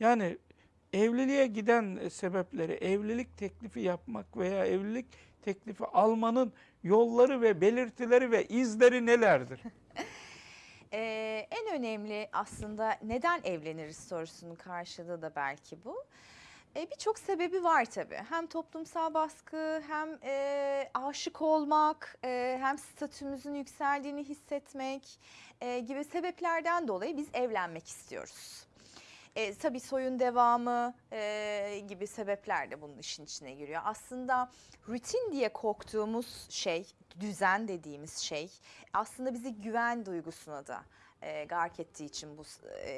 Yani evliliğe giden sebepleri, evlilik teklifi yapmak veya evlilik teklifi almanın yolları ve belirtileri ve izleri nelerdir? Ee, en önemli aslında neden evleniriz sorusunun karşılığı da belki bu. Ee, Birçok sebebi var tabii. Hem toplumsal baskı, hem e, aşık olmak, e, hem statümüzün yükseldiğini hissetmek e, gibi sebeplerden dolayı biz evlenmek istiyoruz. E, tabii soyun devamı e, gibi sebepler de bunun işin içine giriyor. Aslında rutin diye korktuğumuz şey, düzen dediğimiz şey aslında bizi güven duygusuna da e, gark ettiği için bu e,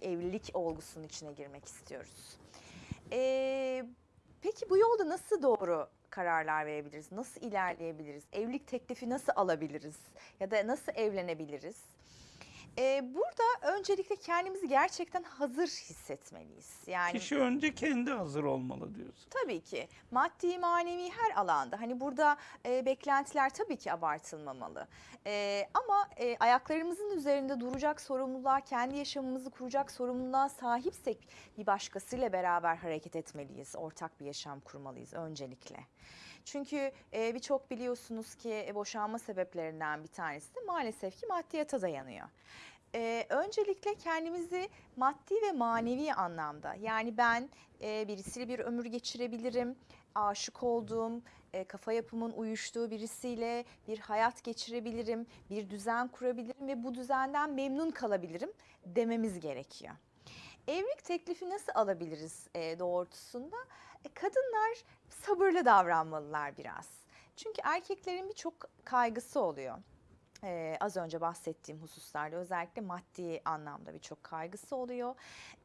evlilik olgusunun içine girmek istiyoruz. E, peki bu yolda nasıl doğru kararlar verebiliriz? Nasıl ilerleyebiliriz? Evlilik teklifi nasıl alabiliriz? Ya da nasıl evlenebiliriz? Ee, burada öncelikle kendimizi gerçekten hazır hissetmeliyiz. Yani Kişi önce kendi hazır olmalı diyorsun. tabii ki maddi manevi her alanda hani burada e, beklentiler tabii ki abartılmamalı. E, ama e, ayaklarımızın üzerinde duracak sorumluluğa, kendi yaşamımızı kuracak sorumluluğa sahipsek bir başkasıyla beraber hareket etmeliyiz. Ortak bir yaşam kurmalıyız öncelikle. Çünkü e, birçok biliyorsunuz ki e, boşanma sebeplerinden bir tanesi de maalesef ki maddiyata dayanıyor. Ee, öncelikle kendimizi maddi ve manevi anlamda yani ben e, birisiyle bir ömür geçirebilirim, aşık olduğum, e, kafa yapımın uyuştuğu birisiyle bir hayat geçirebilirim, bir düzen kurabilirim ve bu düzenden memnun kalabilirim dememiz gerekiyor. Evlilik teklifi nasıl alabiliriz e, doğrultusunda? E, kadınlar sabırlı davranmalılar biraz. Çünkü erkeklerin birçok kaygısı oluyor. Ee, az önce bahsettiğim hususlarda özellikle maddi anlamda birçok kaygısı oluyor.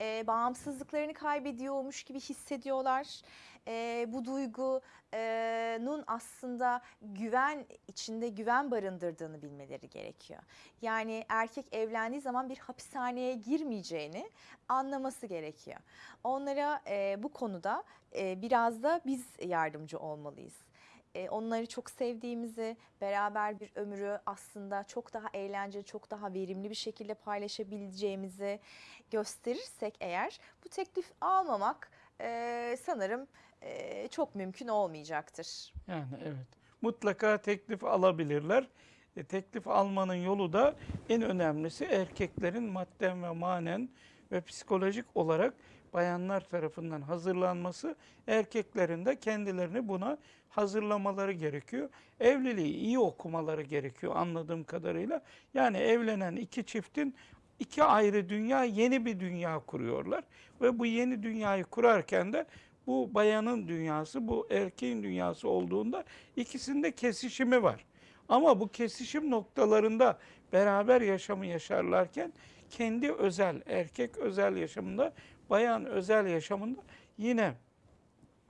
Ee, bağımsızlıklarını kaybediyormuş gibi hissediyorlar. Ee, bu duygunun aslında güven içinde güven barındırdığını bilmeleri gerekiyor. Yani erkek evlendiği zaman bir hapishaneye girmeyeceğini anlaması gerekiyor. Onlara e, bu konuda e, biraz da biz yardımcı olmalıyız e, onları çok sevdiğimizi, beraber bir ömrü aslında çok daha eğlenceli, çok daha verimli bir şekilde paylaşabileceğimizi gösterirsek eğer bu teklif almamak e, sanırım e, çok mümkün olmayacaktır. Yani evet. Mutlaka teklif alabilirler. E, teklif almanın yolu da en önemlisi erkeklerin madden ve manen ve psikolojik olarak bayanlar tarafından hazırlanması, erkeklerin de kendilerini buna hazırlamaları gerekiyor. Evliliği iyi okumaları gerekiyor anladığım kadarıyla. Yani evlenen iki çiftin iki ayrı dünya, yeni bir dünya kuruyorlar. Ve bu yeni dünyayı kurarken de bu bayanın dünyası, bu erkeğin dünyası olduğunda ikisinde kesişimi var. Ama bu kesişim noktalarında beraber yaşamı yaşarlarken kendi özel, erkek özel yaşamında, bayan özel yaşamında yine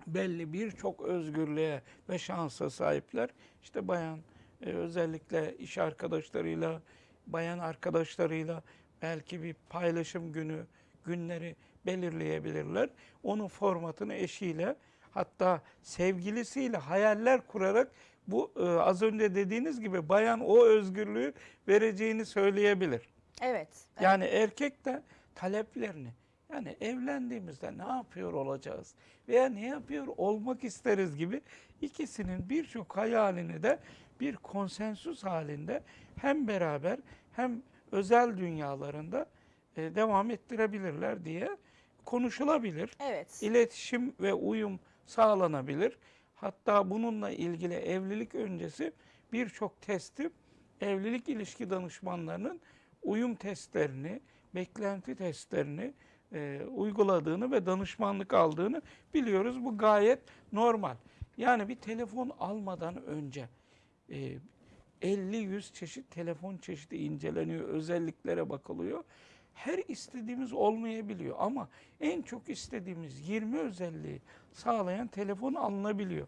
belli birçok özgürlüğe ve şansa sahipler. İşte bayan e, özellikle iş arkadaşlarıyla, bayan arkadaşlarıyla belki bir paylaşım günü, günleri belirleyebilirler. Onun formatını eşiyle hatta sevgilisiyle hayaller kurarak bu e, az önce dediğiniz gibi bayan o özgürlüğü vereceğini söyleyebilir. Evet. evet. Yani erkek de taleplerini yani evlendiğimizde ne yapıyor olacağız veya ne yapıyor olmak isteriz gibi ikisinin birçok hayalini de bir konsensus halinde hem beraber hem özel dünyalarında e, devam ettirebilirler diye konuşulabilir. Evet. İletişim ve uyum sağlanabilir. Hatta bununla ilgili evlilik öncesi birçok testi evlilik ilişki danışmanlarının uyum testlerini, beklenti testlerini e, uyguladığını ve danışmanlık aldığını biliyoruz. Bu gayet normal. Yani bir telefon almadan önce e, 50-100 çeşit telefon çeşidi inceleniyor, özelliklere bakılıyor. Her istediğimiz olmayabiliyor ama en çok istediğimiz 20 özelliği sağlayan telefon alınabiliyor.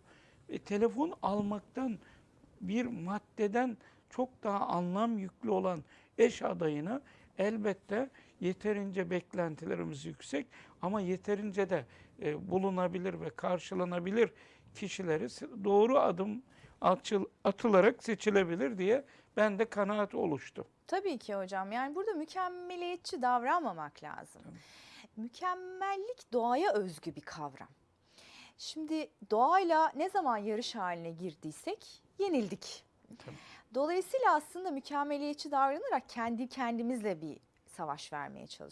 E, telefon almaktan bir maddeden çok daha anlam yüklü olan eş adayına elbette yeterince beklentilerimiz yüksek ama yeterince de e, bulunabilir ve karşılanabilir kişileri doğru adım atıl, atılarak seçilebilir diye ben de kanaat oluştu. Tabii ki hocam. Yani burada mükemmeliyetçi davranmamak lazım. mükemmellik doğaya özgü bir kavram. Şimdi doğayla ne zaman yarış haline girdiysek yenildik. Tabii. Dolayısıyla aslında mükemmeliyetçi davranarak kendi kendimizle bir savaş vermeye çalışıyoruz.